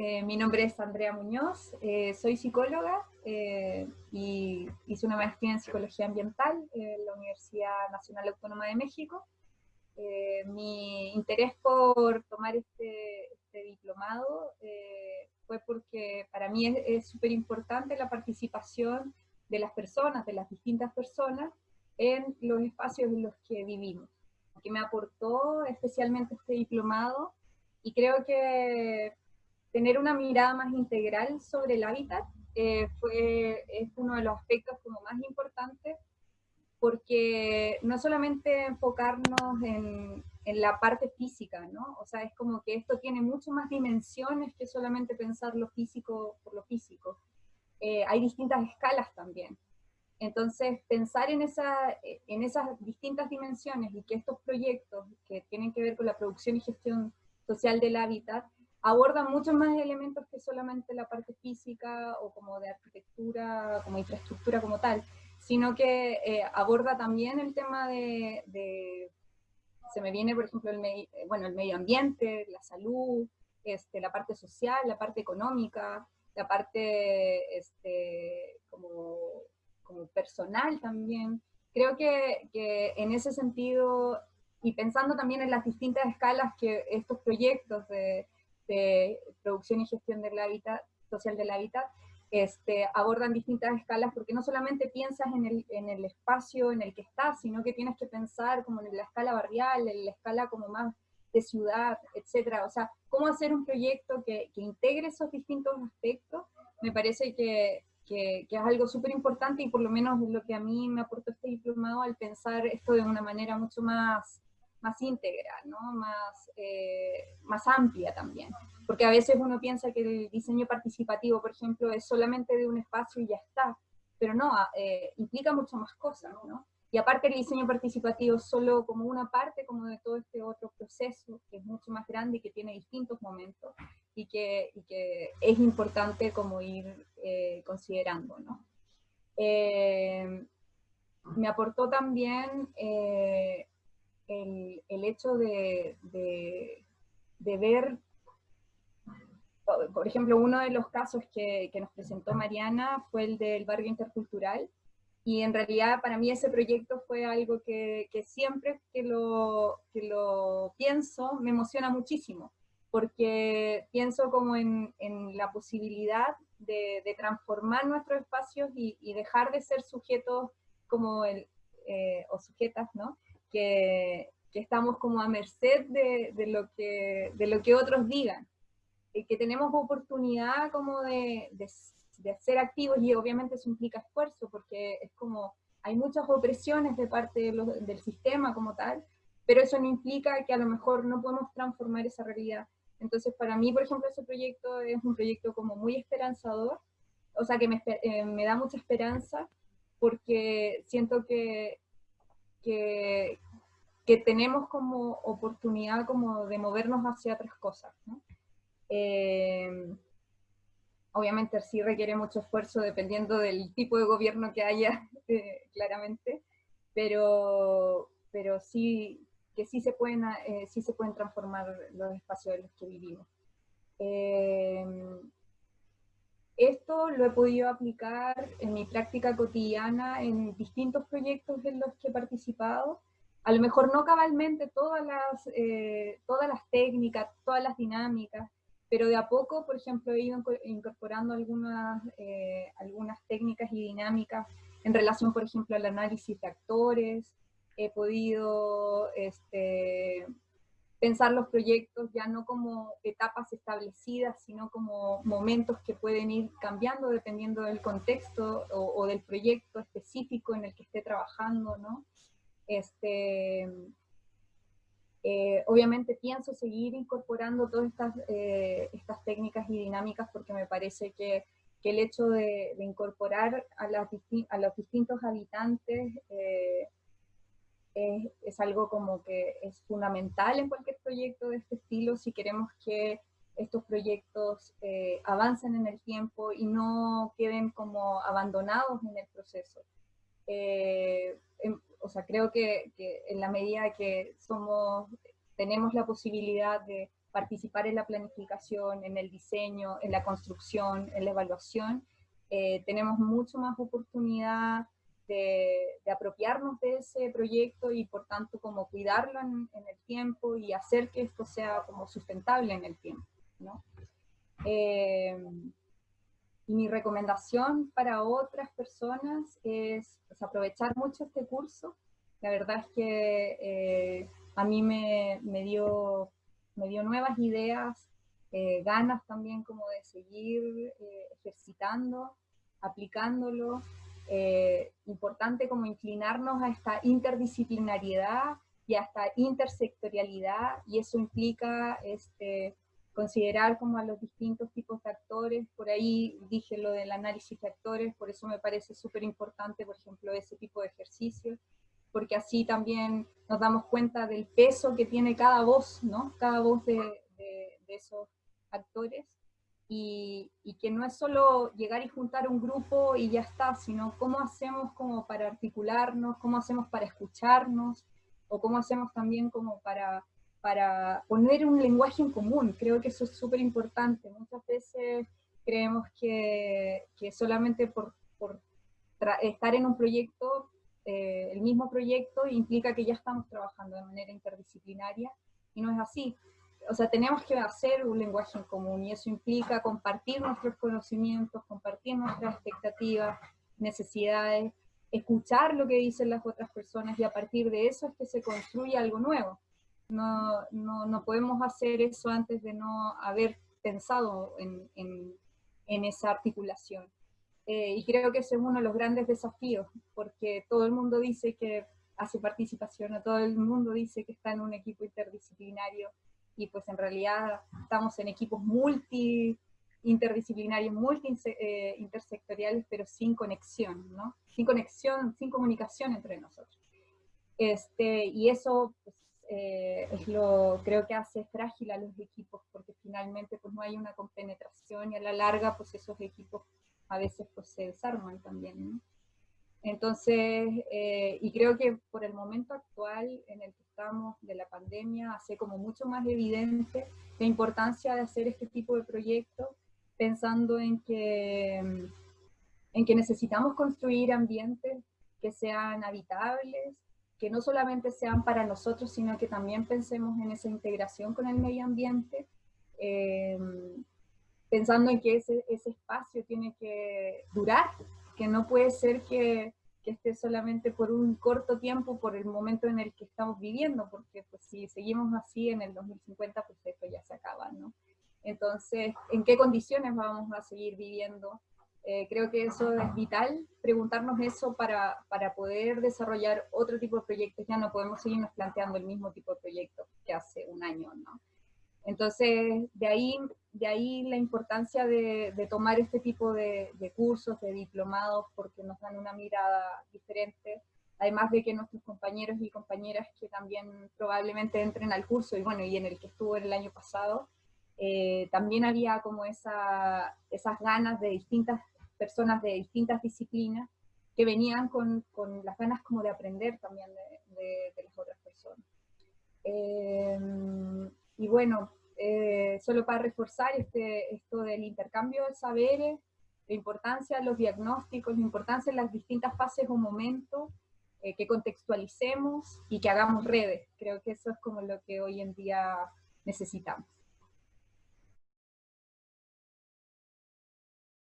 Eh, mi nombre es Andrea Muñoz, eh, soy psicóloga eh, y hice una maestría en psicología ambiental en la Universidad Nacional Autónoma de México. mi interés por tomar este, este diplomado fue porque para mí es súper importante la participación de las personas, de las distintas personas, en los espacios en los que vivimos. Que me aportó especialmente este diplomado y creo que tener una mirada más integral sobre el hábitat eh, fue, es uno de los aspectos como más importantes, porque no solamente enfocarnos en, en, la parte física, ¿no? O sea, es como que esto tiene mucho más dimensiones que solamente pensar lo físico por lo físico. Eh, hay distintas escalas también. Entonces, pensar en, esa, en esas distintas dimensiones y que estos proyectos que tienen que ver con la producción y gestión social del hábitat abordan muchos más elementos que solamente la parte física o como de arquitectura, como infraestructura como tal, sino que eh, aborda también el tema de, se me viene por ejemplo el, bueno, el medio ambiente, la salud, este, la parte social, la parte económica, la parte este, como, como personal también. Creo que, que en ese sentido, y pensando también en las distintas escalas que estos proyectos de de producción y gestión del hábitat, social del hábitat, este, abordan distintas escalas, porque no solamente piensas en el, en el espacio en el que estás, sino que tienes que pensar como en la escala barrial, en la escala como más de ciudad, etcétera. O sea, cómo hacer un proyecto que, que integre esos distintos aspectos, me parece que, que, que es algo súper importante y por lo menos lo que a mí me aportó este diplomado al pensar esto de una manera mucho más más íntegra, ¿no? más, eh, más amplia también. Porque a veces uno piensa que el diseño participativo, por ejemplo, es solamente de un espacio y ya está, pero no, ah, eh, implica mucho más cosas, ¿no? Y aparte el diseño participativo es solo como una parte como de todo este otro proceso, que es mucho más grande y que tiene distintos momentos, y que, y que es importante como ir eh, considerando, ¿no? me aportó también el, el hecho de, de, ver, por ejemplo, uno de los casos que, que, nos presentó Mariana fue el del barrio intercultural, y en realidad para mí ese proyecto fue algo que, que siempre que lo, que lo pienso me emociona muchísimo, porque pienso como en, en la posibilidad de, de, transformar nuestros espacios y, y, dejar de ser sujetos como el, eh, o sujetas, ¿no? Que, estamos como a merced de, de, lo que, de lo que otros digan, y que tenemos oportunidad como de, de, ser activos y obviamente eso implica esfuerzo porque es como hay muchas opresiones de parte del sistema como tal, pero eso no implica que a lo mejor no podemos transformar esa realidad. Entonces para mí, por ejemplo, ese proyecto es un proyecto como muy esperanzador, o sea que me, eh, me da mucha esperanza porque siento que que, que tenemos como oportunidad como de movernos hacia otras cosas. Eh, obviamente sí requiere mucho esfuerzo dependiendo del tipo de gobierno que haya, eh, claramente, pero, pero sí que sí se, pueden, eh, sí se pueden transformar los espacios en los que vivimos. Esto lo he podido aplicar en mi práctica cotidiana en distintos proyectos en los que he participado. A lo mejor no cabalmente todas las, eh, todas las técnicas, todas las dinámicas, pero de a poco, por ejemplo, he ido incorporando algunas, eh, algunas técnicas y dinámicas en relación, por ejemplo, al análisis de actores. He podido este, pensar los proyectos ya no como etapas establecidas, sino como momentos que pueden ir cambiando dependiendo del contexto o, del proyecto específico en el que esté trabajando, ¿no? Este, eh, obviamente pienso seguir incorporando todas estas, eh, estas técnicas y dinámicas porque me parece que, que el hecho de, incorporar a, las a, los distintos habitantes eh, es, algo como que es fundamental en cualquier proyecto de este estilo si queremos que estos proyectos eh, avancen en el tiempo y no queden como abandonados en el proceso. Eh, o sea, creo que, en la medida que somos, tenemos la posibilidad de, participar en la planificación, en el diseño, en la construcción, en la evaluación, eh, tenemos mucho más oportunidad de, apropiarnos de ese proyecto y por tanto como cuidarlo en, el tiempo y hacer que esto sea como sustentable en el tiempo. Eh, y mi recomendación para otras personas es pues, aprovechar mucho este curso. La verdad es que eh, a mí me, me, dio, me dio nuevas ideas, eh, ganas también como de seguir ejercitando, aplicándolo eh, importante como inclinarnos a esta interdisciplinariedad y a esta intersectorialidad, y eso implica este, considerar como a los distintos tipos de actores, por ahí dije lo del análisis de actores, por eso me parece súper importante, por ejemplo, ese tipo de ejercicios, porque así también nos damos cuenta del peso que tiene cada voz, ¿no? Cada voz de, de, de esos actores, y, que no es solo llegar y juntar un grupo y ya está, sino cómo hacemos como para articularnos, cómo hacemos para escucharnos, o cómo hacemos también como para, para poner un lenguaje en común. Creo que eso es súper importante. Muchas veces creemos que, que solamente por, por estar en un proyecto, eh, el mismo proyecto, implica que ya estamos trabajando de manera interdisciplinaria, y no es así o sea, tenemos que hacer un lenguaje en común y eso implica compartir nuestros conocimientos, compartir nuestras expectativas, necesidades, escuchar lo que dicen las otras personas y a partir de eso es que se construye algo nuevo. No, no, no podemos hacer eso antes de no haber pensado en, en, en esa articulación. Eh, y creo que ese es uno de los grandes desafíos, porque todo el mundo dice que hace participación, todo el mundo dice que está en un equipo interdisciplinario, y pues en realidad estamos en equipos multi interdisciplinarios, multi eh, intersectoriales, pero sin conexión, ¿no? Sin conexión, sin comunicación entre nosotros. Este, y eso pues, eh, es lo, creo que hace frágil a los equipos, porque finalmente pues no hay una compenetración y a la larga pues esos equipos a veces pues se desarman también, ¿no? Entonces, eh, y creo que por el momento actual en el que estamos de la pandemia, hace como mucho más evidente la importancia de hacer este tipo de proyectos, pensando en que, en que necesitamos construir ambientes que sean habitables, que no solamente sean para nosotros, sino que también pensemos en esa integración con el medio ambiente, eh, pensando en que ese, ese espacio tiene que durar que no puede ser que, que, esté solamente por un corto tiempo, por el momento en el que estamos viviendo, porque pues, si seguimos así en el 2050, pues esto ya se acaba, ¿no? Entonces, ¿en qué condiciones vamos a seguir viviendo? Eh, creo que eso es vital, preguntarnos eso para, para, poder desarrollar otro tipo de proyectos. Ya no podemos seguirnos planteando el mismo tipo de proyectos que hace un año, ¿no? Entonces, de ahí, de ahí la importancia de, tomar este tipo de, cursos, de diplomados, porque nos dan una mirada diferente, además de que nuestros compañeros y compañeras que también probablemente entren al curso, y bueno, y en el que estuvo el año pasado, eh, también había como esa, esas ganas de distintas personas de distintas disciplinas que venían con, con las ganas como de aprender también de, las otras personas. Eh, y bueno, eh, solo para reforzar este, esto del intercambio de saberes, la importancia de los diagnósticos, la importancia de las distintas fases o momentos, eh, que contextualicemos y que hagamos redes. Creo que eso es como lo que hoy en día necesitamos.